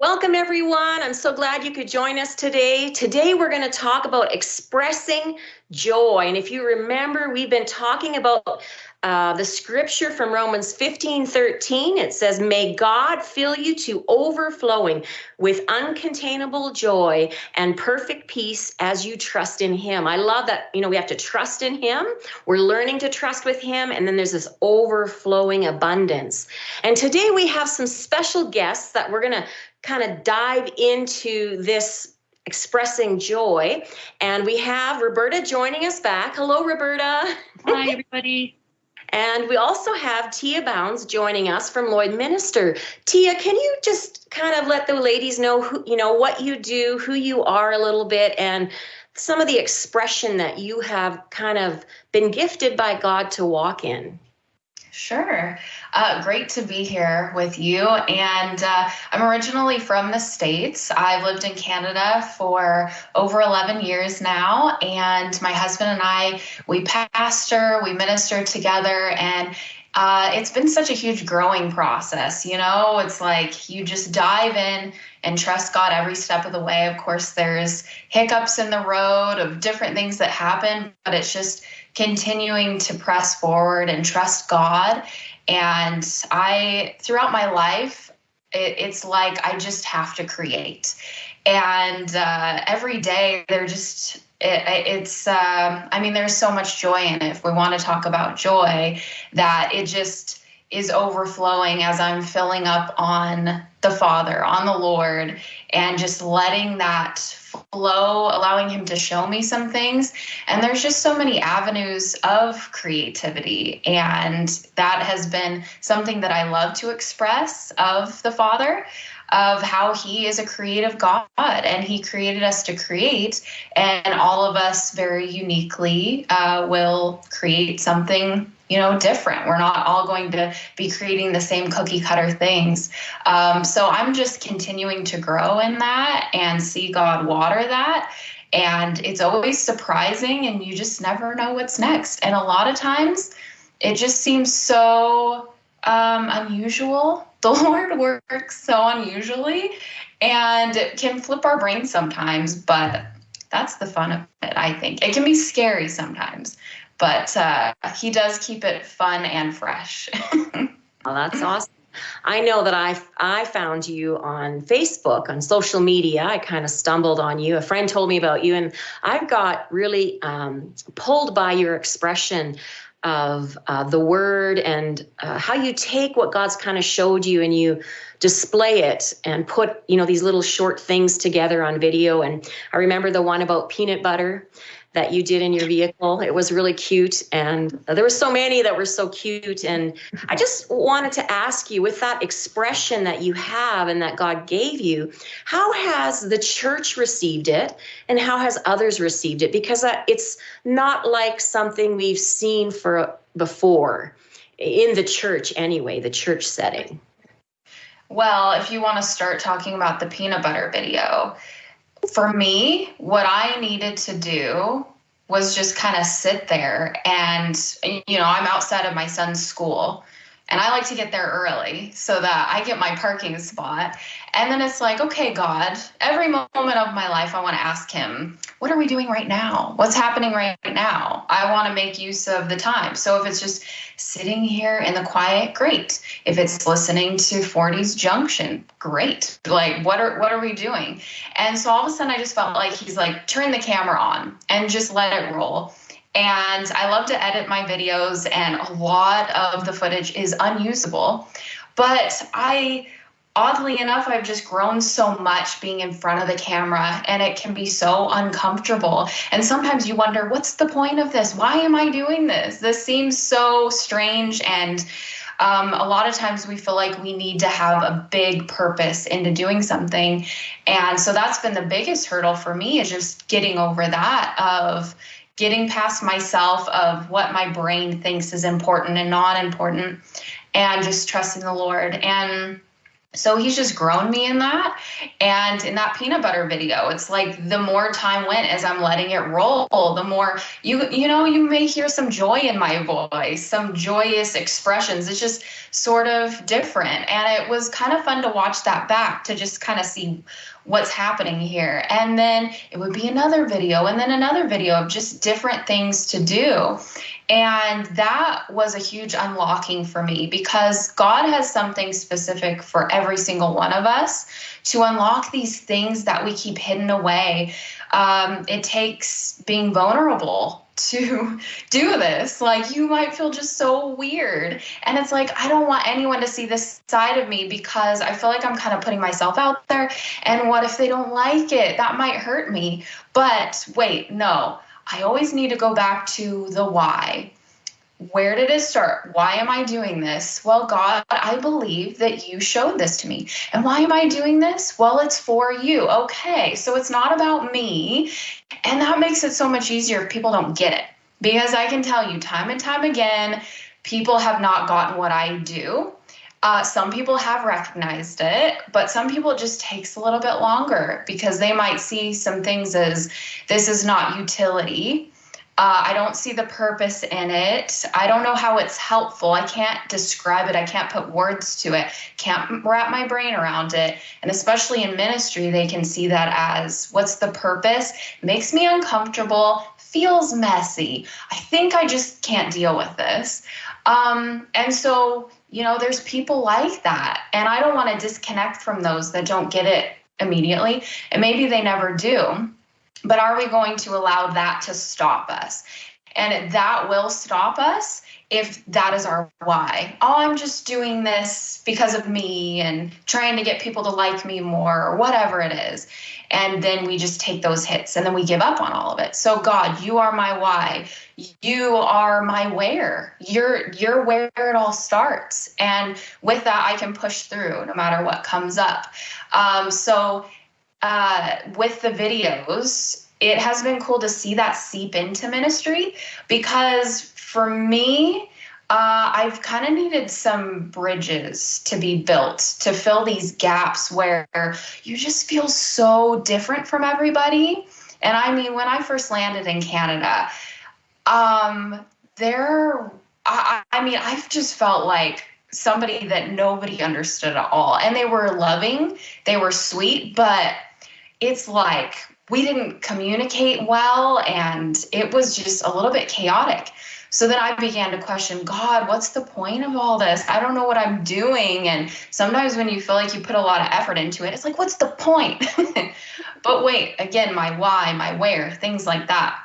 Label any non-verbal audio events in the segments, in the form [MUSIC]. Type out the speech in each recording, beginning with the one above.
Welcome, everyone. I'm so glad you could join us today. Today, we're going to talk about expressing joy. And if you remember, we've been talking about uh, the scripture from Romans 15 13. It says, May God fill you to overflowing with uncontainable joy and perfect peace as you trust in Him. I love that. You know, we have to trust in Him. We're learning to trust with Him. And then there's this overflowing abundance. And today, we have some special guests that we're going to kind of dive into this expressing joy. And we have Roberta joining us back. Hello, Roberta. Hi, [LAUGHS] everybody. And we also have Tia Bounds joining us from Lloydminster. Tia, can you just kind of let the ladies know who you know what you do, who you are a little bit, and some of the expression that you have kind of been gifted by God to walk in? Sure. Uh, great to be here with you. And uh, I'm originally from the States. I've lived in Canada for over 11 years now. And my husband and I, we pastor, we minister together. And uh, it's been such a huge growing process. You know, it's like you just dive in and trust God every step of the way. Of course, there's hiccups in the road of different things that happen, but it's just continuing to press forward and trust God. And I, throughout my life, it, it's like I just have to create. And uh, every day, they're just, it, it's, um, I mean, there's so much joy in it. If we want to talk about joy, that it just is overflowing as I'm filling up on the Father, on the Lord, and just letting that flow, allowing Him to show me some things. And there's just so many avenues of creativity. And that has been something that I love to express of the Father of how he is a creative God and he created us to create, and all of us very uniquely uh, will create something you know different. We're not all going to be creating the same cookie cutter things. Um, so i'm just continuing to grow in that and see god water that. And it's always surprising and you just never know what's next. And a lot of times it just seems so um, unusual [LAUGHS] the lord works so unusually and can flip our brains sometimes but that's the fun of it i think it can be scary sometimes but uh, he does keep it fun and fresh. [LAUGHS] well, that's awesome. I know that I I found you on Facebook on social media. I kind of stumbled on you. A friend told me about you, and I got really um, pulled by your expression of uh, the word and uh, how you take what God's kind of showed you and you display it and put you know these little short things together on video. And I remember the one about peanut butter that you did in your vehicle. It was really cute. And there were so many that were so cute. And I just wanted to ask you with that expression that you have and that God gave you, how has the church received it and how has others received it? Because uh, it's not like something we've seen for before in the church anyway, the church setting. Well, if you want to start talking about the peanut butter video, for me, what I needed to do was just kind of sit there and, you know, I'm outside of my son's school and I like to get there early so that I get my parking spot. And then it's like, okay, God, every moment of my life, I want to ask Him, what are we doing right now? What's happening right now? I want to make use of the time. So if it's just sitting here in the quiet, great. If it's listening to 40s Junction, great. Like, what are what are we doing? And so all of a sudden, I just felt like He's like, turn the camera on and just let it roll. And I love to edit my videos, and a lot of the footage is unusable. But I, oddly enough, I've just grown so much being in front of the camera, and it can be so uncomfortable. And sometimes you wonder, what's the point of this? Why am I doing this? This seems so strange and um, a lot of times we feel like we need to have a big purpose into doing something and so that's been the biggest hurdle for me is just getting over that of getting past myself of what my brain thinks is important and not important and just trusting the Lord. And so he's just grown me in that. And in that peanut butter video, it's like the more time went as I'm letting it roll, the more you you know, you may hear some joy in my voice, some joyous expressions. It's just sort of different. And it was kind of fun to watch that back to just kind of see what's happening here. And then it would be another video and then another video of just different things to do. And that was a huge unlocking for me because God has something specific for every single one of us to unlock these things that we keep hidden away. Um, it takes being vulnerable to [LAUGHS] do this. Like, you might feel just so weird. And it's like, I don't want anyone to see this side of me because I feel like I'm kind of putting myself out there. And what if they don't like it? That might hurt me. But wait, no I always need to go back to the why. Where did it start? Why am I doing this? Well, God, I believe that you showed this to me. And why am I doing this? Well, it's for you. Okay, so it's not about me. And that makes it so much easier if people don't get it. Because I can tell you time and time again, people have not gotten what I do. Uh, some people have recognized it, but some people it just takes a little bit longer because they might see some things as this is not utility. Uh, I don't see the purpose in it. I don't know how it's helpful. I can't describe it. I can't put words to it. Can't wrap my brain around it. And especially in ministry, they can see that as what's the purpose? Makes me uncomfortable, feels messy. I think I just can't deal with this. Um, and so you know, there's people like that. And I don't want to disconnect from those that don't get it immediately. And maybe they never do. But are we going to allow that to stop us? And that will stop us if that is our why. Oh, I'm just doing this because of me and trying to get people to like me more or whatever it is. And then we just take those hits and then we give up on all of it. So God, you are my why. You are my where. You're you're where it all starts. And with that I can push through no matter what comes up. Um, so uh, with the videos, it has been cool to see that seep into ministry because for me, uh, I've kind of needed some bridges to be built to fill these gaps where you just feel so different from everybody. And I mean, when I first landed in Canada, um, there, I, I mean, I've just felt like somebody that nobody understood at all. And they were loving, they were sweet, but it's like we didn't communicate well and it was just a little bit chaotic. So then I began to question God, what's the point of all this? I don't know what I'm doing. And sometimes when you feel like you put a lot of effort into it, it's like, what's the point? [LAUGHS] but wait, again, my why, my where, things like that.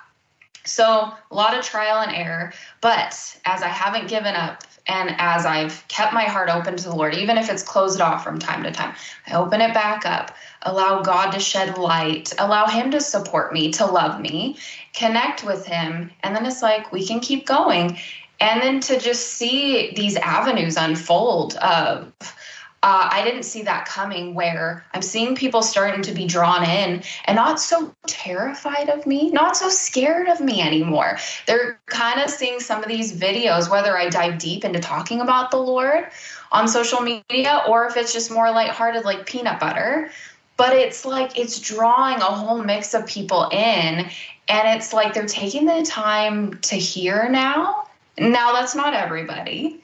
So a lot of trial and error. But as I haven't given up and as I've kept my heart open to the Lord, even if it's closed off from time to time, I open it back up, allow God to shed light, allow Him to support me, to love me, connect with Him. And then it's like we can keep going. And then to just see these avenues unfold of, uh, I didn't see that coming where I'm seeing people starting to be drawn in and not so terrified of me, not so scared of me anymore. They're kind of seeing some of these videos, whether I dive deep into talking about the Lord on social media or if it's just more lighthearted, like peanut butter. But it's like it's drawing a whole mix of people in, and it's like they're taking the time to hear now. Now, that's not everybody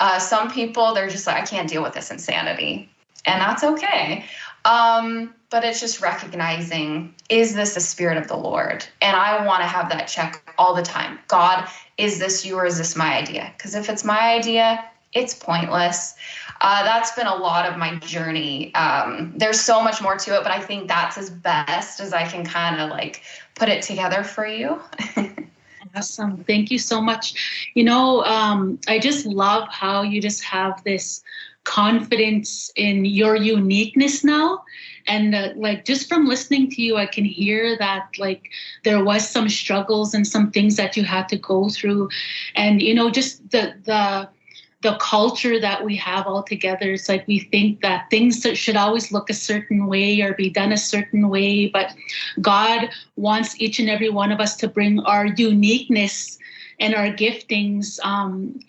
uh, some people, they're just like, I can't deal with this insanity. And that's okay. Um, but it's just recognizing is this the spirit of the Lord? And I want to have that check all the time. God, is this you or is this my idea? Because if it's my idea, it's pointless. Uh, that's been a lot of my journey. Um, there's so much more to it, but I think that's as best as I can kind of like put it together for you. [LAUGHS] Awesome. Thank you so much. You know, um, I just love how you just have this confidence in your uniqueness now and uh, like just from listening to you i can hear that like there was some struggles and some things that you had to go through and you know just the the the culture that we have all together. It's like we think that things should always look a certain way or be done a certain way, but God wants each and every one of us to bring our uniqueness and our giftings um,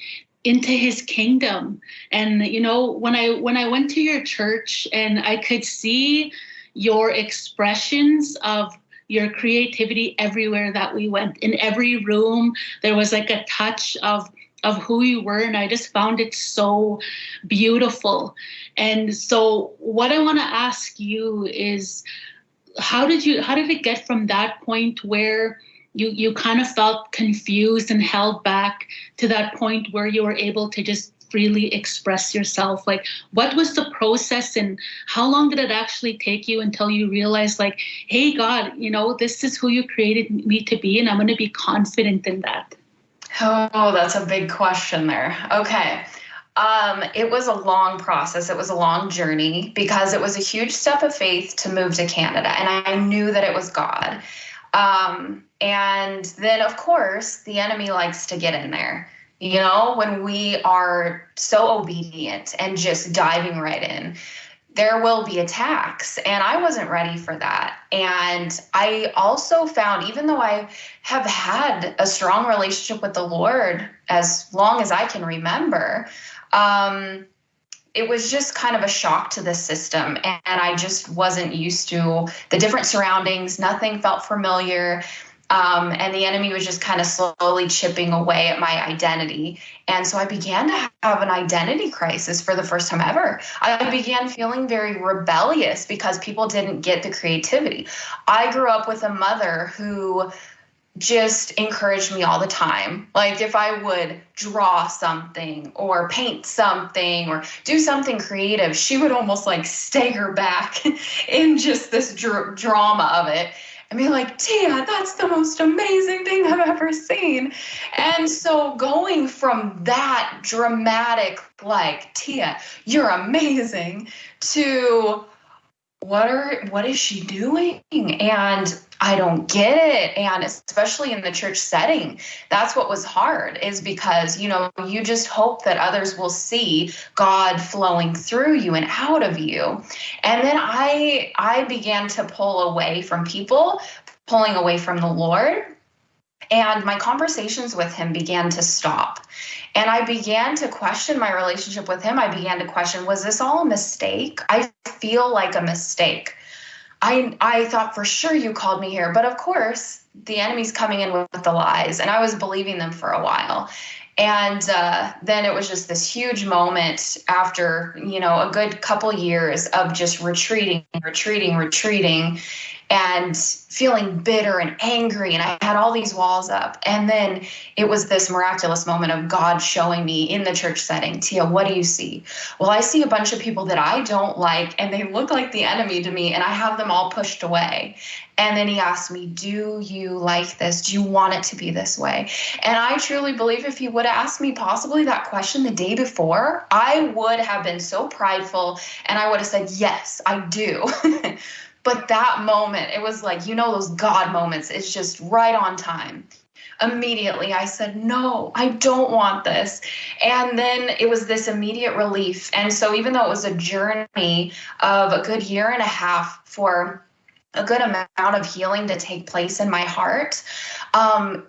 into his kingdom and you know when i when i went to your church and i could see your expressions of your creativity everywhere that we went in every room there was like a touch of of who you were and i just found it so beautiful. And so what i want to ask you is how did you how did it get from that point where you you kind of felt confused and held back to that point where you were able to just freely express yourself? Like what was the process and how long did it actually take you until you realized like hey god you know this is who you created me to be and i'm going to be confident in that oh that's a big question there okay um, it was a long process. It was a long journey because it was a huge step of faith to move to Canada. And I knew that it was God. Um, and then, of course, the enemy likes to get in there. You know, when we are so obedient and just diving right in, there will be attacks. And I wasn't ready for that. And I also found, even though I have had a strong relationship with the Lord as long as I can remember, um, it was just kind of a shock to the system. And I just wasn't used to the different surroundings. Nothing felt familiar. Um, and the enemy was just kind of slowly chipping away at my identity. And so I began to have an identity crisis for the first time ever. I began feeling very rebellious because people didn't get the creativity. I grew up with a mother who just encouraged me all the time. Like if I would draw something or paint something or do something creative, she would almost like stagger back [LAUGHS] in just this dr- drama of it and be like, Tia, that's the most amazing thing I've ever seen. And so going from that dramatic, like, Tia, you're amazing, to what are what is she doing? And I don't get it. And especially in the church setting, that's what was hard, is because, you know, you just hope that others will see God flowing through you and out of you. And then I I began to pull away from people, pulling away from the Lord. And my conversations with him began to stop. And I began to question my relationship with him. I began to question, was this all a mistake? I feel like a mistake. I I thought for sure you called me here, but of course the enemy's coming in with the lies, and I was believing them for a while. And uh, then it was just this huge moment after you know a good couple years of just retreating, retreating, retreating, and feeling bitter and angry and i had all these walls up. And then it was this miraculous moment of god showing me in the church setting tia what do you see? Well i see a bunch of people that i don't like and they look like the enemy to me and i have them all pushed away. And then he asked me do you like this? Do you want it to be this way? And i truly believe if he would have asked me possibly that question the day before i would have been so prideful and i would have said yes i do [LAUGHS] But that moment, it was like, you know, those God moments, it's just right on time. Immediately, I said, No, I don't want this. And then it was this immediate relief. And so, even though it was a journey of a good year and a half for a good amount of healing to take place in my heart, um,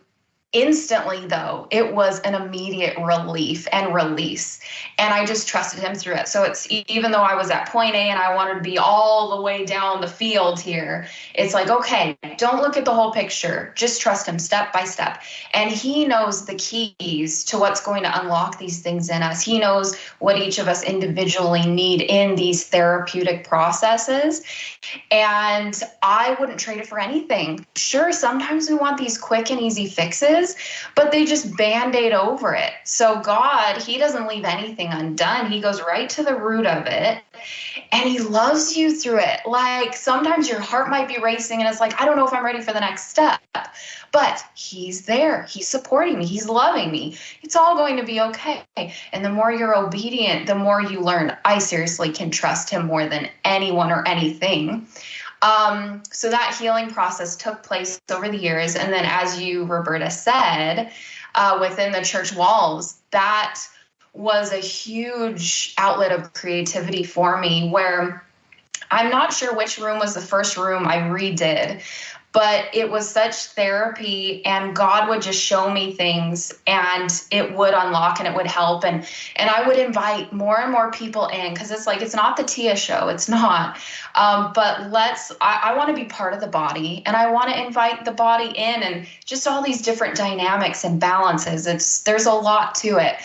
Instantly, though, it was an immediate relief and release. And I just trusted him through it. So it's even though I was at point A and I wanted to be all the way down the field here, it's like, okay, don't look at the whole picture. Just trust him step by step. And he knows the keys to what's going to unlock these things in us. He knows what each of us individually need in these therapeutic processes. And I wouldn't trade it for anything. Sure, sometimes we want these quick and easy fixes but they just band aid over it. So God, He doesn't leave anything undone. He goes right to the root of it and He loves you through it. Like sometimes your heart might be racing and it's like, I don't know if I'm ready for the next step. But he's there. He's supporting me. He's loving me. It's all going to be okay. And the more you're obedient, the more you learn. I seriously can trust him more than anyone or anything. Um, so that healing process took place over the years. And then, as you, Roberta, said, uh, within the church walls, that was a huge outlet of creativity for me where I'm not sure which room was the first room I redid, but it was such therapy and god would just show me things and it would unlock and it would help. And and i would invite more and more people in because it's like it's not the tia show. It's not. Um, but let's i, I want to be part of the body and i want to invite the body in and just all these different dynamics and balances. It's there's a lot to it.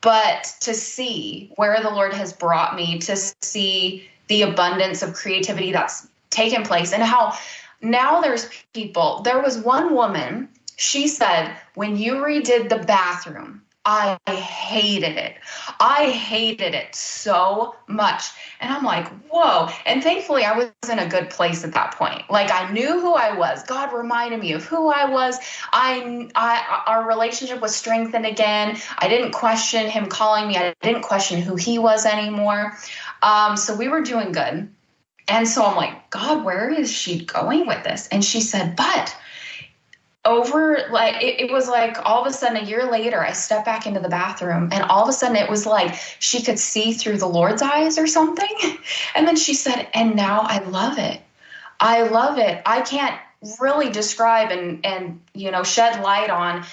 But to see where the lord has brought me to see the abundance of creativity that's taken place and how now there's people. There was one woman, she said, when you redid the bathroom, I hated it. I hated it so much. And I'm like, whoa. And thankfully, I was in a good place at that point. Like, I knew who I was. God reminded me of who I was. I, I, our relationship was strengthened again. I didn't question him calling me, I didn't question who he was anymore. Um, so we were doing good. And so I'm like, God, where is she going with this? And she said, but over like it, it, was like all of a sudden a year later i stepped back into the bathroom and all of a sudden it was like she could see through the lord's eyes or something. [LAUGHS] And then she said and now i love it. I love it. I can't really describe and and you know shed light on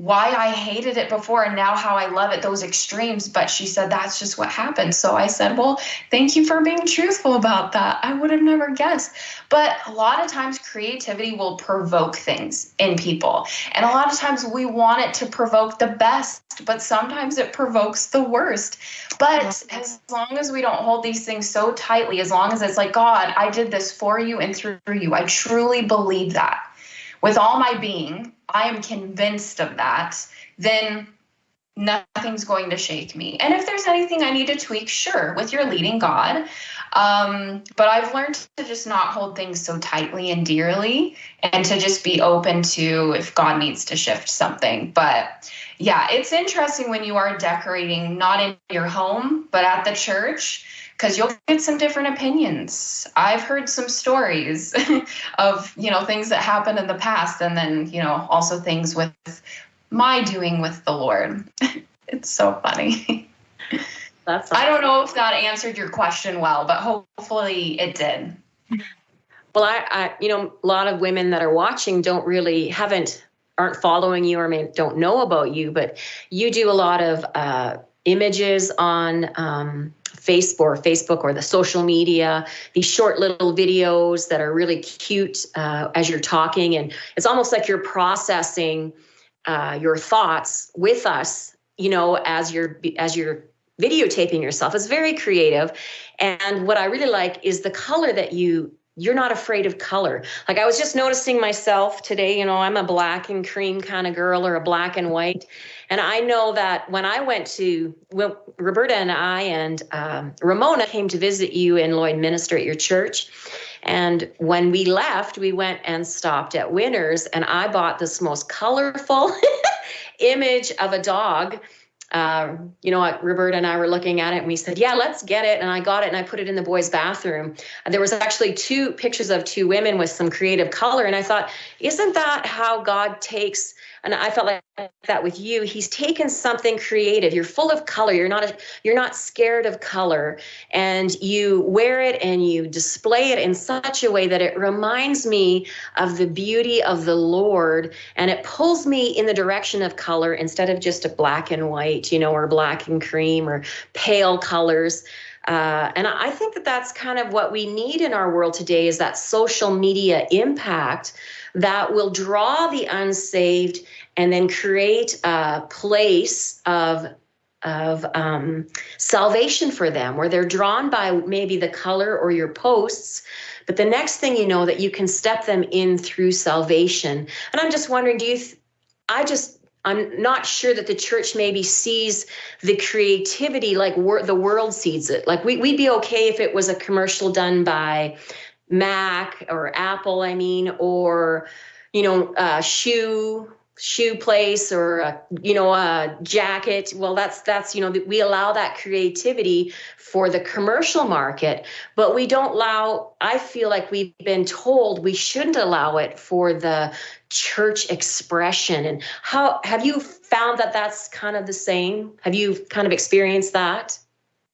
why I hated it before and now how I love it, those extremes. But she said that's just what happened. So I said, Well, thank you for being truthful about that. I would have never guessed. But a lot of times creativity will provoke things in people. And a lot of times we want it to provoke the best, but sometimes it provokes the worst. But as long as we don't hold these things so tightly, as long as it's like, God, I did this for you and through you, I truly believe that with all my being, I am convinced of that, then nothing's going to shake me. And if there's anything I need to tweak, sure, with your leading God. Um, but I've learned to just not hold things so tightly and dearly and to just be open to if God needs to shift something. But yeah, it's interesting when you are decorating not in your home, but at the church because you'll get some different opinions. I've heard some stories [LAUGHS] of, you know, things that happened in the past and then, you know, also things with my doing with the Lord. [LAUGHS] it's so funny. That's awesome. I don't know if that answered your question well, but hopefully it did. Well, I, I, you know, a lot of women that are watching don't really haven't aren't following you or may don't know about you, but you do a lot of uh, images on um, Facebook or Facebook or the social media, these short little videos that are really cute uh, as you're talking. And it's almost like you're processing uh, your thoughts with us, you know, as you're as you're videotaping yourself. It's very creative. And what I really like is the color that you you're not afraid of color. Like I was just noticing myself today, you know, I'm a black and cream kind of girl or a black and white. And I know that when I went to, well, Roberta and I and um, Ramona came to visit you and Lloydminster at your church. And when we left, we went and stopped at Winners, and I bought this most colorful [LAUGHS] image of a dog. Uh, you know what, Roberta and I were looking at it and we said, yeah, let's get it. And I got it and I put it in the boys' bathroom. And there was actually two pictures of two women with some creative color. And I thought, isn't that how God takes and I felt like that with you. He's taken something creative. You're full of color. You're not a, you're not scared of color, and you wear it and you display it in such a way that it reminds me of the beauty of the Lord, and it pulls me in the direction of color instead of just a black and white, you know, or black and cream or pale colors. Uh, and I think that that's kind of what we need in our world today is that social media impact that will draw the unsaved and then create a place of of um, salvation for them where they're drawn by maybe the color or your posts but the next thing you know that you can step them in through salvation. And i'm just wondering do you th- i just i'm not sure that the church maybe sees the creativity like the world sees it. Like we, we'd be okay if it was a commercial done by Mac or Apple, I mean, or you know, uh, shoe shoe place or a, you know a jacket. Well that's that's you know we allow that creativity for the commercial market but we don't allow i feel like we've been told we shouldn't allow it for the church expression. And how have you found that that's kind of the same? Have you kind of experienced that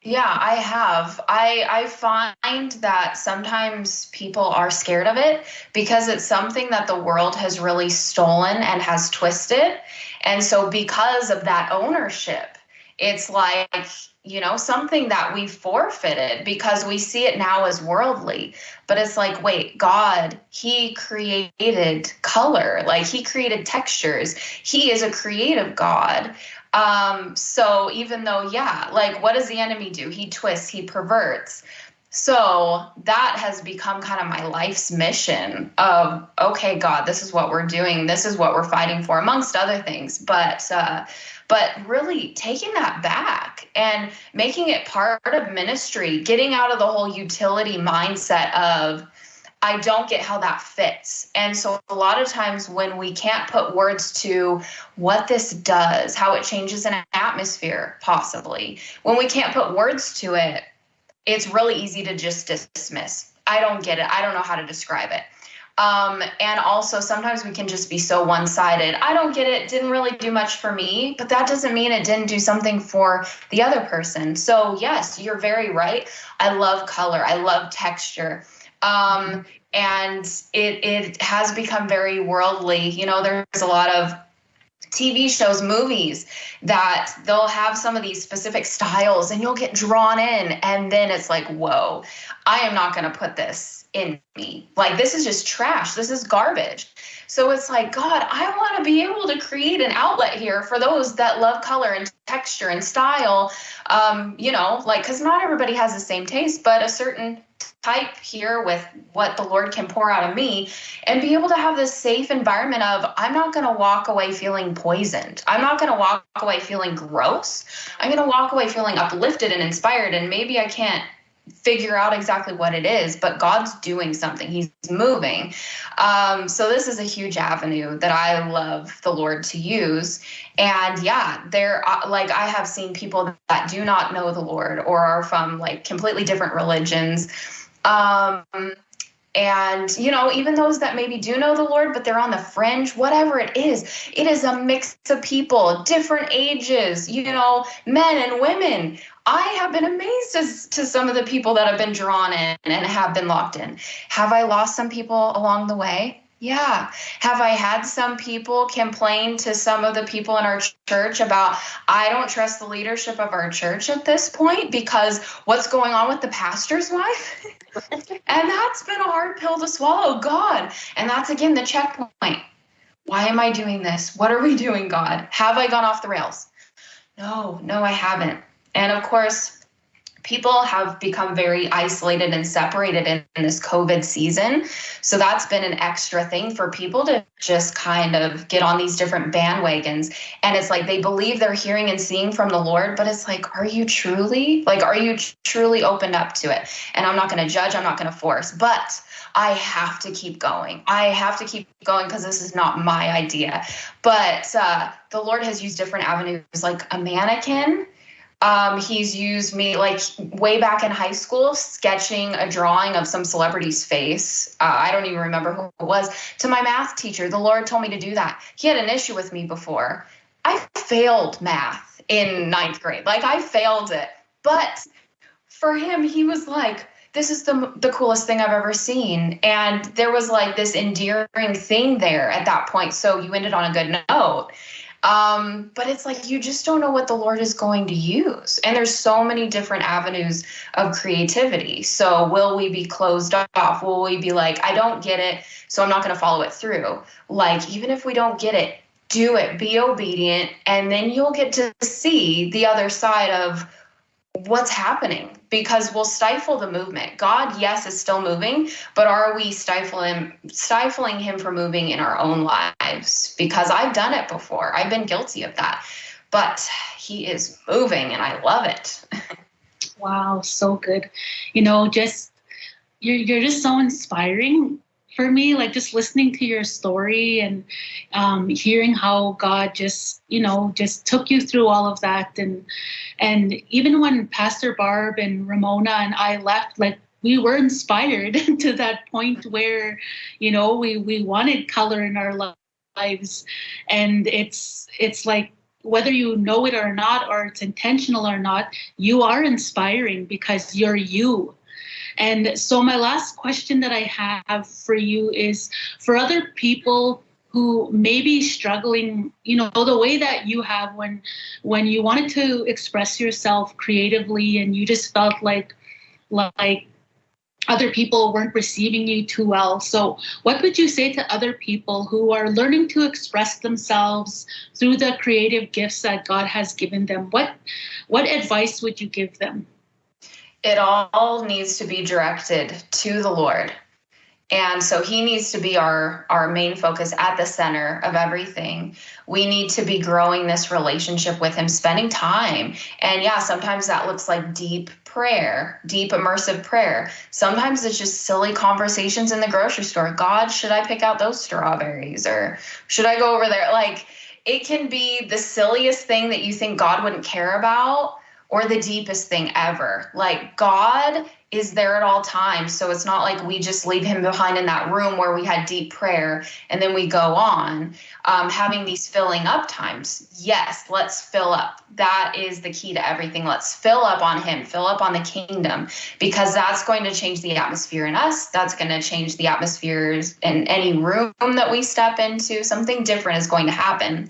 Yeah, I have. I I find that sometimes people are scared of it because it's something that the world has really stolen and has twisted. And so because of that ownership, it's like, you know, something that we forfeited because we see it now as worldly. But it's like, wait, God, He created color, like He created textures. He is a creative God. Um, so even though, yeah, like what does the enemy do? He twists, he perverts. So that has become kind of my life's mission of, okay, God, this is what we're doing. This is what we're fighting for, amongst other things. But, uh, but really taking that back and making it part of ministry, getting out of the whole utility mindset of, I don't get how that fits. And so a lot of times when we can't put words to what this does, how it changes an atmosphere, possibly, when we can't put words to it, it's really easy to just dismiss. I don't get it. I don't know how to describe it. Um, and also sometimes we can just be so one-sided. I don't get it. Didn't really do much for me, but that doesn't mean it didn't do something for the other person. So yes, you're very right. I love color. I love texture. Um, and it it has become very worldly. You know, there's a lot of TV shows, movies that they'll have some of these specific styles and you'll get drawn in. And then it's like, whoa, I am not going to put this in me. Like, this is just trash. This is garbage. So it's like, God, I want to be able to create an outlet here for those that love color and texture and style. Um, you know, like, because not everybody has the same taste, but a certain type here with what the Lord can pour out of me and be able to have this safe environment of I'm not going to walk away feeling poisoned. I'm not going to walk away feeling gross. I'm going to walk away feeling uplifted and inspired and maybe I can't figure out exactly what it is, but God's doing something. He's moving. Um, so this is a huge avenue that I love the Lord to use. And yeah, there, uh, like I have seen people that do not know the Lord or are from like completely different religions. Um, and you know even those that maybe do know the lord but they're on the fringe whatever it is it is a mix of people different ages you know men and women I have been amazed as to some of the people that have been drawn in and have been locked in. Have I lost some people along the way? Yeah. Have I had some people complain to some of the people in our church about, I don't trust the leadership of our church at this point because what's going on with the pastor's wife? [LAUGHS] and that's been a hard pill to swallow. God. And that's again the checkpoint. Why am I doing this? What are we doing, God? Have I gone off the rails? No, no, I haven't. And of course, people have become very isolated and separated in, in, this COVID season. So that's been an extra thing for people to just kind of get on these different bandwagons. And it's like they believe they're hearing and seeing from the Lord, but it's like, are you truly? Like, are you truly opened up to it? And I'm not going to judge, I'm not going to force, but I have to keep going. I have to keep going because this is not my idea. But uh, the Lord has used different avenues, like a mannequin um, he's used me like way back in high school, sketching a drawing of some celebrity's face. Uh, I don't even remember who it was. To my math teacher, the Lord told me to do that. He had an issue with me before. I failed math in ninth grade. Like I failed it. But for him, he was like, this is the the coolest thing I've ever seen. And there was like this endearing thing there at that point. So you ended on a good note. Um, but it's like you just don't know what the Lord is going to use. And there's so many different avenues of creativity. So will we be closed off? Will we be like, I don't get it, so I'm not going to follow it through? Like, even if we don't get it, do it, be obedient, and then you'll get to see the other side of what's happening because we'll stifle the movement. God, yes, is still moving, but are we stifling stifling him from moving in our own lives? Because I've done it before. I've been guilty of that. But he is moving and I love it. wow, so good. You know, just you're you're just so inspiring for me like just listening to your story and um, hearing how god just you know just took you through all of that and and even when pastor barb and ramona and i left like we were inspired [LAUGHS] to that point where you know we we wanted color in our lives and it's it's like whether you know it or not, or it's intentional or not, you are inspiring because you're you. And so, my last question that I have for you is for other people who may be struggling you know the way that you have when when you wanted to express yourself creatively and you just felt like like other people weren't receiving you too well. So, what would you say to other people who are learning to express themselves through the creative gifts that God has given them? What what advice would you give them? It all needs to be directed to the Lord. And so he needs to be our our main focus at the center of everything. We need to be growing this relationship with him, spending time. And yeah, sometimes that looks like deep prayer, deep immersive prayer. Sometimes it's just silly conversations in the grocery store. God, should I pick out those strawberries or should I go over there? Like it can be the silliest thing that you think God wouldn't care about or the deepest thing ever. Like God is there at all times. So it's not like we just leave him behind in that room where we had deep prayer and then we go on. Um, having these filling up times. Yes, let's fill up. That is the key to everything. Let's fill up on him, fill up on the kingdom, because that's going to change the atmosphere in us. That's going to change the atmospheres in any room that we step into. Something different is going to happen.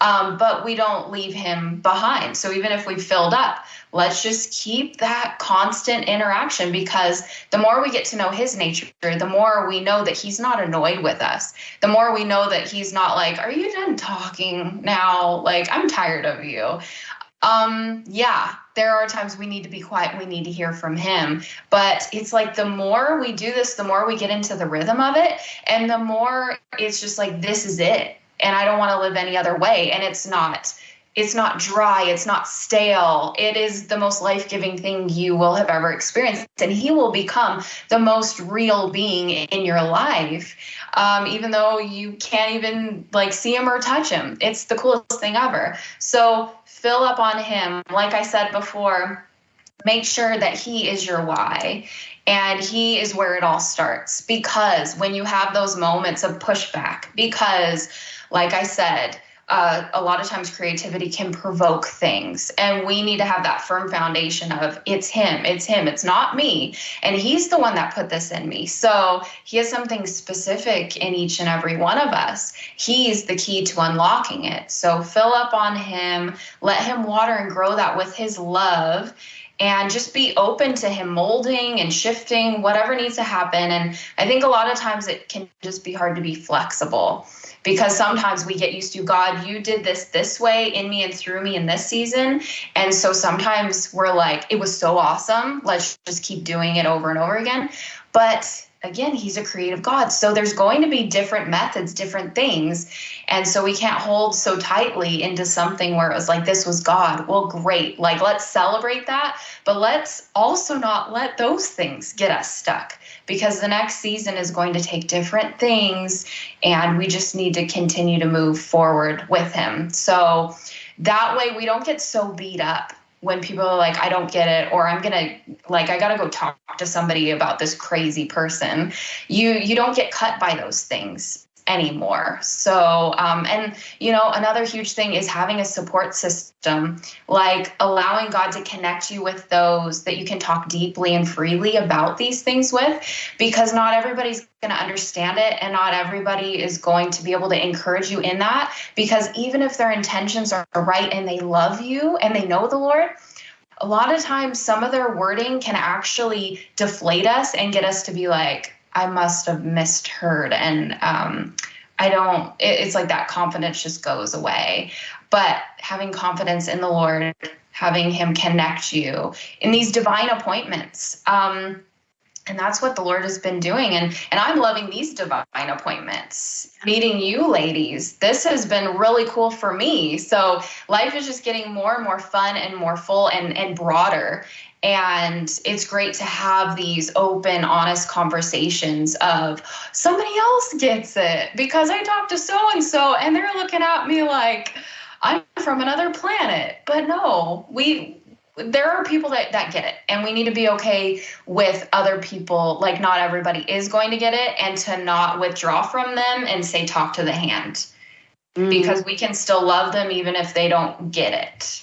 Um, but we don't leave him behind. So even if we've filled up, let's just keep that constant interaction because the more we get to know his nature, the more we know that he's not annoyed with us. The more we know that he's not like, Are you done talking now? Like, I'm tired of you. Um, yeah, there are times we need to be quiet, we need to hear from him. But it's like the more we do this, the more we get into the rhythm of it, and the more it's just like, this is it and I don't want to live any other way. And it's not. It's not dry. It's not stale. It is the most life giving thing you will have ever experienced. And he will become the most real being in your life, um, even though you can't even like see him or touch him. It's the coolest thing ever. So fill up on him. Like I said before, make sure that he is your why and he is where it all starts because when you have those moments of pushback because like I said, uh, a lot of times creativity can provoke things and we need to have that firm foundation of it's him it's him it's not me and he's the one that put this in me. So he has something specific in each and every one of us. He's the key to unlocking it. So fill up on him let him water and grow that with his love and just be open to him molding and shifting whatever needs to happen and i think a lot of times it can just be hard to be flexible because sometimes we get used to God, you did this this way in me and through me in this season. And so sometimes we're like, it was so awesome. Let's just keep doing it over and over again. But again, he's a creative God. So there's going to be different methods, different things. And so we can't hold so tightly into something where it was like, this was God. Well, great. Like, let's celebrate that. But let's also not let those things get us stuck because the next season is going to take different things. And we just need to continue to move forward with him. So that way we don't get so beat up when people are like, I don't get it, or I'm gonna like I gotta go talk to somebody about this crazy person. You you don't get cut by those things anymore. So, um, and you know, another huge thing is having a support system, like allowing God to connect you with those that you can talk deeply and freely about these things with, because not everybody's going to understand it and not everybody is going to be able to encourage you in that. Because even if their intentions are right and they love you and they know the Lord, a lot of times some of their wording can actually deflate us and get us to be like, I must have misheard. And um, I don't, it, it's like that confidence just goes away. But having confidence in the Lord, having Him connect you in these divine appointments. Um, and that's what the lord has been doing and and i'm loving these divine appointments meeting you ladies this has been really cool for me so life is just getting more and more fun and more full and and broader and it's great to have these open honest conversations of somebody else gets it because i talked to so and so and they're looking at me like i'm from another planet but no we there are people that, that get it and we need to be okay with other people like not everybody is going to get it and to not withdraw from them and say talk to the hand mm. because we can still love them even if they don't get it.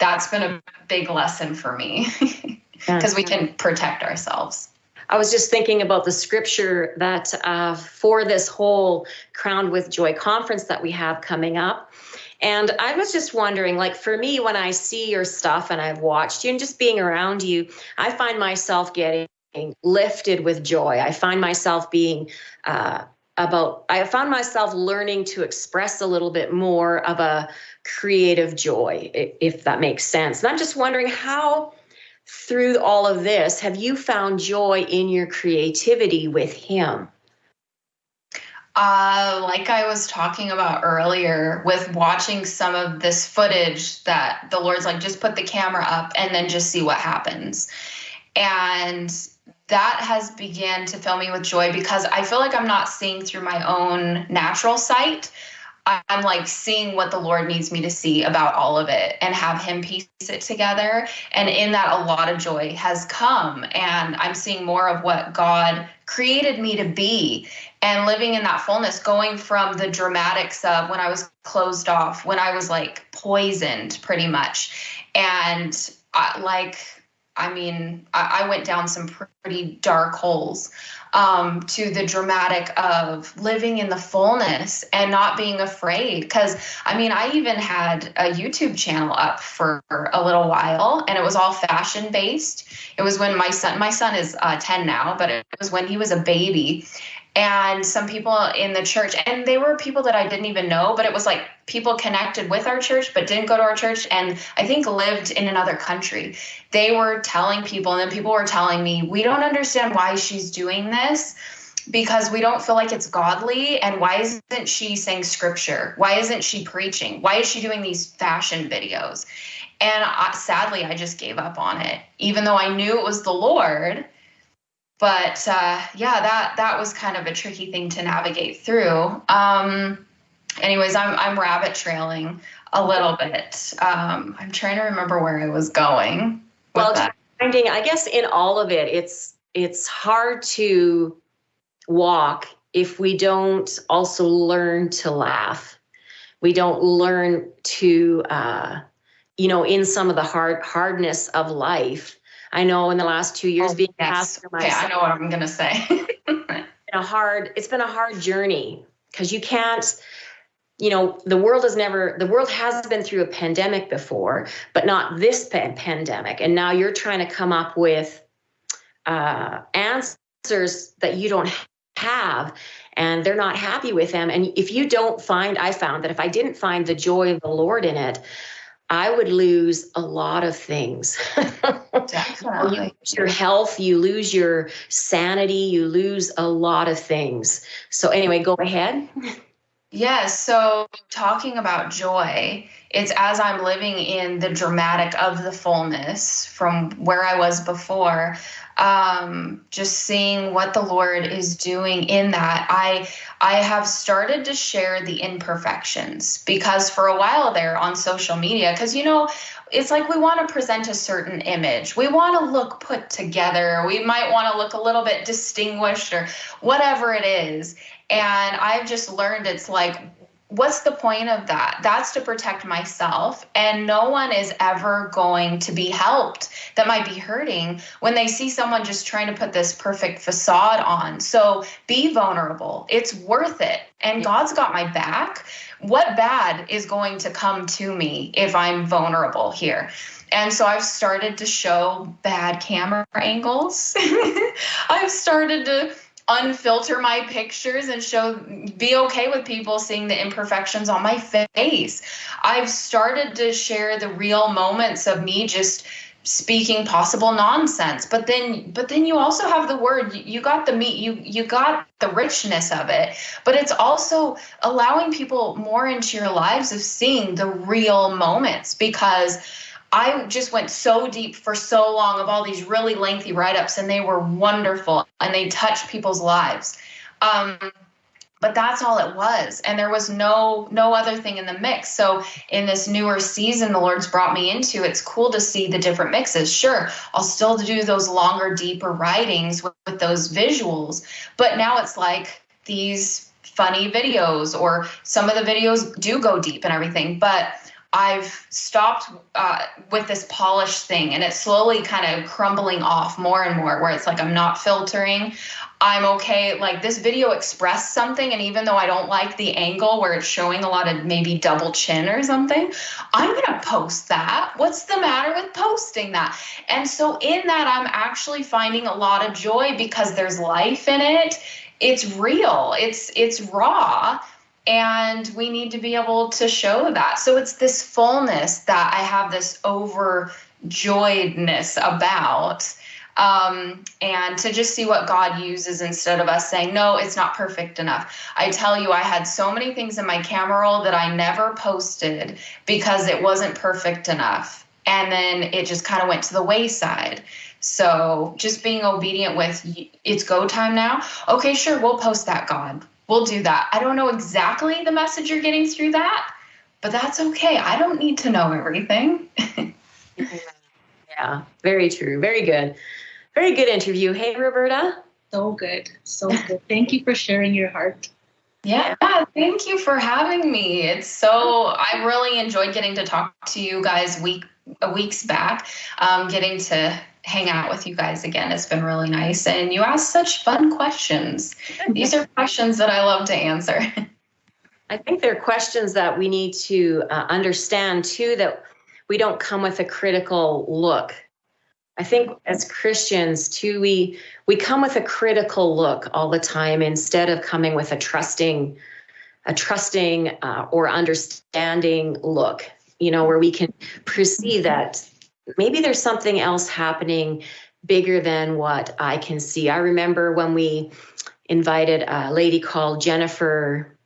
That's been a big lesson for me [LAUGHS] because we can protect ourselves. I was just thinking about the scripture that uh, for this whole Crowned with Joy conference that we have coming up. And I was just wondering, like for me, when I see your stuff and I've watched you and just being around you, I find myself getting lifted with joy. I find myself being uh, about, I found myself learning to express a little bit more of a creative joy, if that makes sense. And I'm just wondering how through all of this, have you found joy in your creativity with him? Uh, like I was talking about earlier, with watching some of this footage, that the Lord's like, just put the camera up and then just see what happens. And that has began to fill me with joy because I feel like I'm not seeing through my own natural sight. I'm like seeing what the Lord needs me to see about all of it and have Him piece it together. And in that, a lot of joy has come. And I'm seeing more of what God created me to be and living in that fullness, going from the dramatics of when I was closed off, when I was like poisoned pretty much. And I, like, I mean, I, I went down some pretty dark holes um, to the dramatic of living in the fullness and not being afraid. Because I mean, I even had a YouTube channel up for a little while, and it was all fashion based. It was when my son, my son is uh, 10 now, but it was when he was a baby, and some people in the church and they were people that i didn't even know but it was like people connected with our church but didn't go to our church and i think lived in another country. They were telling people and then people were telling me we don't understand why she's doing this because we don't feel like it's godly and why isn't she saying scripture? Why isn't she preaching? Why is she doing these fashion videos? And I, sadly i just gave up on it even though i knew it was the lord but uh, yeah, that that was kind of a tricky thing to navigate through. Um, anyways, I'm I'm rabbit trailing a little bit. Um, I'm trying to remember where I was going. Well, that. finding, I guess in all of it, it's it's hard to walk if we don't also learn to laugh. We don't learn to, uh, you know, in some of the hard hardness of life I know in the last two years oh, being yes. pastor myself. Okay, I know what I'm gonna say. [LAUGHS] a hard, it's been a hard journey because you can't, you know, the world has never, the world has been through a pandemic before, but not this pandemic. And now you're trying to come up with uh, answers that you don't have and they're not happy with them. And if you don't find, I found that if I didn't find the joy of the Lord in it, I would lose a lot of things. Definitely. [LAUGHS] you lose your health, you lose your sanity, you lose a lot of things. So, anyway, go ahead. Yes. So, talking about joy, it's as I'm living in the dramatic of the fullness from where I was before, um, just seeing what the Lord is doing in that, I I have started to share the imperfections because for a while there on social media, because you know, it's like we want to present a certain image. We want to look put together. We might want to look a little bit distinguished or whatever it is. And I've just learned it's like what's the point of that? That's to protect myself. And no one is ever going to be helped that might be hurting when they see someone just trying to put this perfect facade on. So be vulnerable. It's worth it. And God's got my back. What bad is going to come to me if I'm vulnerable here? And so I've started to show bad camera angles. [LAUGHS] I've started to unfilter my pictures and show be okay with people seeing the imperfections on my face. I've started to share the real moments of me just speaking possible nonsense but then but then you also have the word you got the meat you you got the richness of it but it's also allowing people more into your lives of seeing the real moments because I just went so deep for so long of all these really lengthy write ups, and they were wonderful and they touched people's lives. Um, but that's all it was and there was no no other thing in the mix so in this newer season the lord's brought me into it's cool to see the different mixes sure i'll still do those longer deeper writings with, with those visuals but now it's like these funny videos or some of the videos do go deep and everything but I've stopped uh, with this polish thing and it's slowly kind of crumbling off more and more where it's like I'm not filtering. I'm okay. Like this video expressed something, and even though I don't like the angle where it's showing a lot of maybe double chin or something, I'm gonna post that. What's the matter with posting that? And so in that, I'm actually finding a lot of joy because there's life in it. It's real. It's it's raw and we need to be able to show that. So it's this fullness that i have this overjoyedness about um, and to just see what god uses instead of us saying no it's not perfect enough. I tell you i had so many things in my camera roll that i never posted because it wasn't perfect enough. And then it just kind of went to the wayside. So just being obedient with it's go time now? Okay sure we'll post that god we'll do that. I don't know exactly the message you're getting through that, but that's okay. I don't need to know everything. [LAUGHS] yeah, very true. Very good. Very good interview. Hey, Roberta. So good. So good. Thank you for sharing your heart. Yeah, thank you for having me. It's so I really enjoyed getting to talk to you guys week weeks back. Um, getting to hang out with you guys again. It's been really nice. And you ask such fun questions. These are questions that I love to answer. [LAUGHS] I think they're questions that we need to uh, understand too that we don't come with a critical look. I think as Christians too, we we come with a critical look all the time instead of coming with a trusting, a trusting uh, or understanding look. You know, where we can perceive that maybe there's something else happening bigger than what I can see. I remember when we invited a lady called Jennifer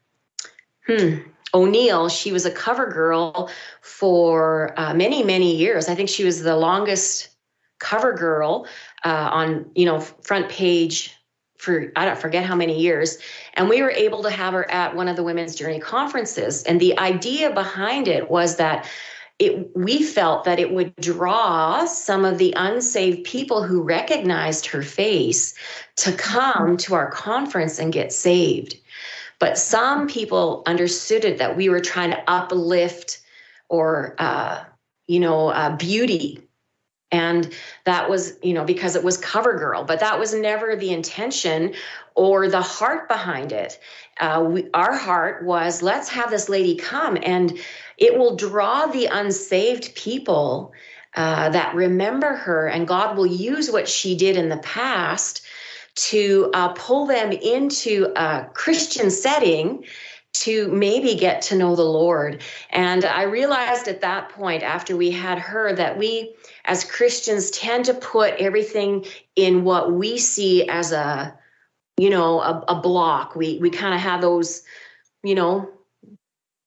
hmm, O'Neill. She was a cover girl for uh, many, many years. I think she was the longest cover girl uh, on, you know, front page for I don't forget how many years. And we were able to have her at one of the Women's Journey conferences. And the idea behind it was that it, we felt that it would draw some of the unsaved people who recognized her face to come to our conference and get saved. But some people understood it that we were trying to uplift or, uh, you know, uh, beauty. And that was, you know, because it was CoverGirl, but that was never the intention or the heart behind it. Uh, we, our heart was let's have this lady come and it will draw the unsaved people uh, that remember her, and God will use what she did in the past to uh, pull them into a Christian setting to maybe get to know the Lord. And I realized at that point, after we had her, that we as Christians tend to put everything in what we see as a, you know, a, a block. We we kind of have those, you know,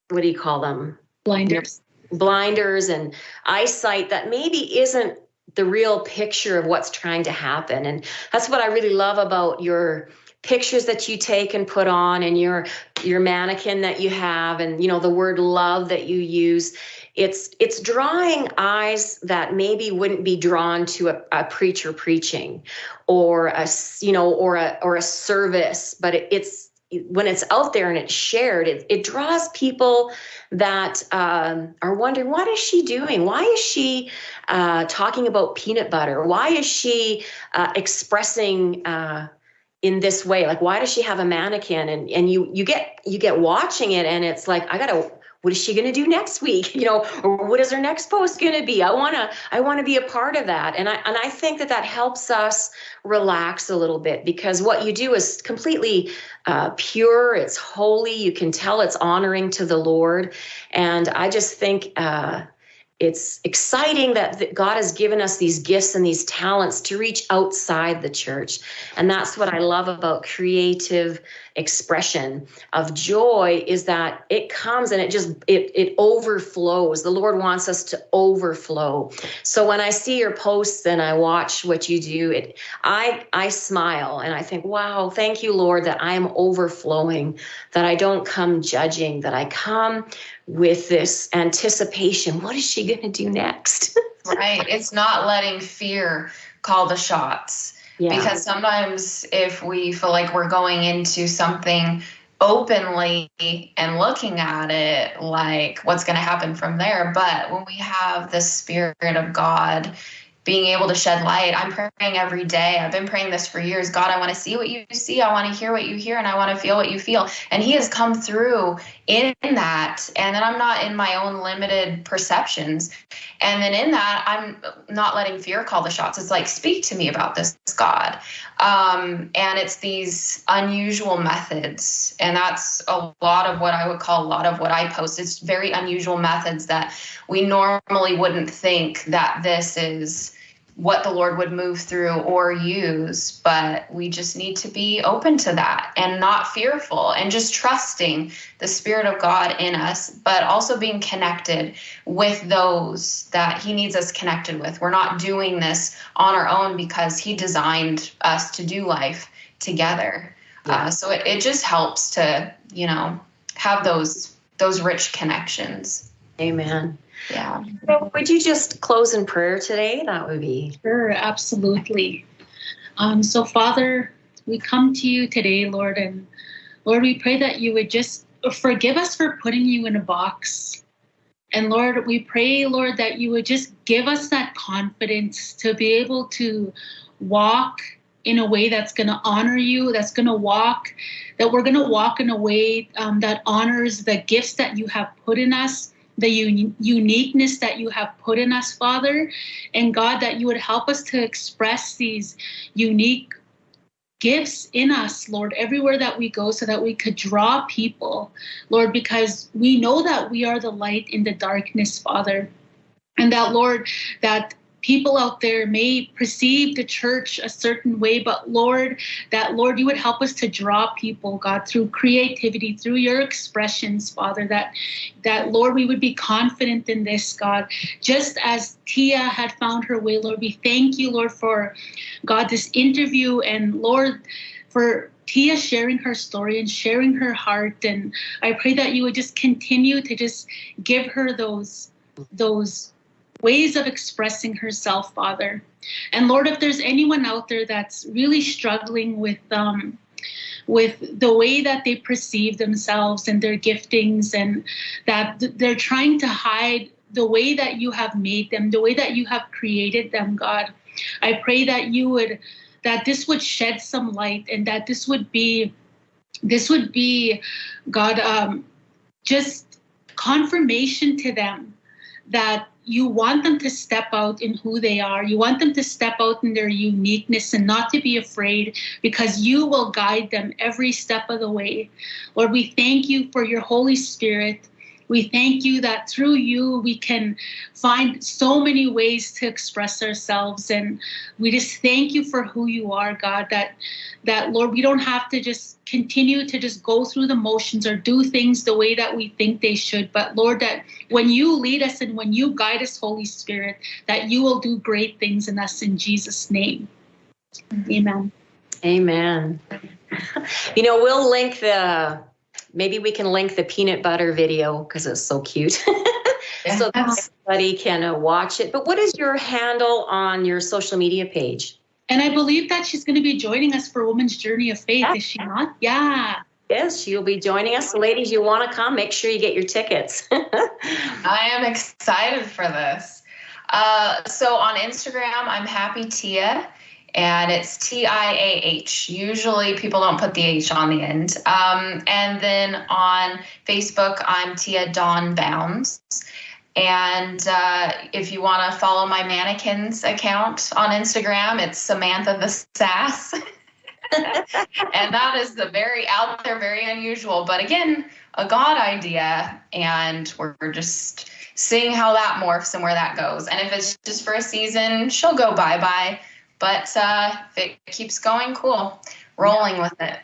what do you call them? Blinders. Blinders and eyesight that maybe isn't the real picture of what's trying to happen. And that's what i really love about your pictures that you take and put on and your your mannequin that you have and you know the word love that you use. It's it's drawing eyes that maybe wouldn't be drawn to a, a preacher preaching or a you know or a or a service but it, it's when it's out there and it's shared, it, it draws people that um, are wondering, what is she doing? Why is she uh, talking about peanut butter? Why is she uh, expressing uh, in this way? Like, why does she have a mannequin? And and you you get you get watching it, and it's like, I gotta what is she going to do next week? [LAUGHS] You know or what is her next post going to be? I want to i want to be a part of that. And i and i think that that helps us relax a little bit because what you do is completely uh, pure. It's holy. You can tell it's honoring to the lord. And i just think uh, it's exciting that God has given us these gifts and these talents to reach outside the church. And that's what I love about creative expression of joy is that it comes and it just it it overflows. The Lord wants us to overflow. So when I see your posts and I watch what you do, it I I smile and I think, "Wow, thank you, Lord, that I am overflowing, that I don't come judging, that I come with this anticipation. What is she going to do next? [LAUGHS] right. It's not letting fear call the shots. Yeah. Because sometimes if we feel like we're going into something openly and looking at it like what's going to happen from there. But when we have the Spirit of God being able to shed light. I'm praying every day. I've been praying this for years. God, I want to see what you see. I want to hear what you hear, and I want to feel what you feel. And He has come through in that. And then I'm not in my own limited perceptions. And then in that, I'm not letting fear call the shots. It's like, speak to me about this, God. Um, and it's these unusual methods. And that's a lot of what I would call a lot of what I post. It's very unusual methods that we normally wouldn't think that this is what the Lord would move through or use, but we just need to be open to that and not fearful and just trusting the Spirit of God in us, but also being connected with those that He needs us connected with. We're not doing this on our own because He designed us to do life together. Yeah. Uh, so it, it just helps to, you know, have those those rich connections. Amen. Yeah. So would you just close in prayer today? That would be. Sure, absolutely. Um, so, Father, we come to you today, Lord, and Lord, we pray that you would just forgive us for putting you in a box. And Lord, we pray, Lord, that you would just give us that confidence to be able to walk in a way that's going to honor you, that's going to walk, that we're going to walk in a way um, that honors the gifts that you have put in us the un- uniqueness that you have put in us, Father. And God, that you would help us to express these unique gifts in us, Lord, everywhere that we go, so that we could draw people, Lord, because we know that we are the light in the darkness, Father. And that, Lord, that people out there may perceive the church a certain way, but Lord, that Lord, you would help us to draw people, God, through creativity, through your expressions, Father, that that Lord, we would be confident in this, God. Just as Tia had found her way, Lord, we thank you, Lord, for God, this interview and Lord, for Tia sharing her story and sharing her heart. And I pray that you would just continue to just give her those those ways of expressing herself, Father. And Lord, if there's anyone out there that's really struggling with um, with the way that they perceive themselves and their giftings, and that they're trying to hide the way that you have made them, the way that you have created them, God, I pray that you would that this would shed some light and that this would be this would be God um, just confirmation to them that you want them to step out in who they are. You want them to step out in their uniqueness and not to be afraid because you will guide them every step of the way. Lord, we thank you for your Holy Spirit we thank you that through you we can find so many ways to express ourselves and we just thank you for who you are, God, that that Lord, we don't have to just continue to just go through the motions or do things the way that we think they should, but Lord, that when you lead us and when you guide us, Holy Spirit, that you will do great things in us in Jesus' name. Amen. Amen. [LAUGHS] You know, we'll link the maybe we can link the peanut butter video because it's so cute. [LAUGHS] so that somebody can uh, watch it. But what is your handle on your social media page? And I believe that she's going to be joining us for Women's Journey of Faith, yeah. is she not? Yeah. Yes, she'll be joining us. So ladies, you want to come, make sure you get your tickets. [LAUGHS] I am excited for this. Uh, so on Instagram, I'm Happy Tia and it's T I A H. Usually people don't put the H on the end. Um, and then on Facebook, I'm Tia Dawn Bounds. And uh, if you want to follow my mannequins account on Instagram, it's Samantha the Sass. [LAUGHS] and that is the very out there, very unusual, but again, a God idea. And we're just seeing how that morphs and where that goes. And if it's just for a season, she'll go bye bye. But uh, if it keeps going, cool. Rolling with it.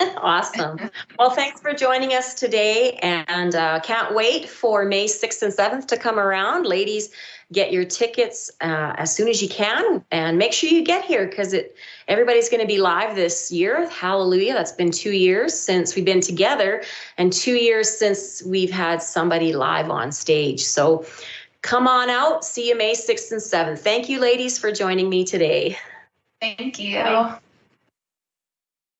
[LAUGHS] awesome. Well, thanks for joining us today, and uh, can't wait for May 6th and 7th to come around. Ladies, get your tickets uh, as soon as you can, and make sure you get here because it everybody's going to be live this year. Hallelujah! That's been two years since we've been together, and two years since we've had somebody live on stage. So Come on out. See you May 6th and 7th. Thank you, ladies, for joining me today. Thank you. Bye.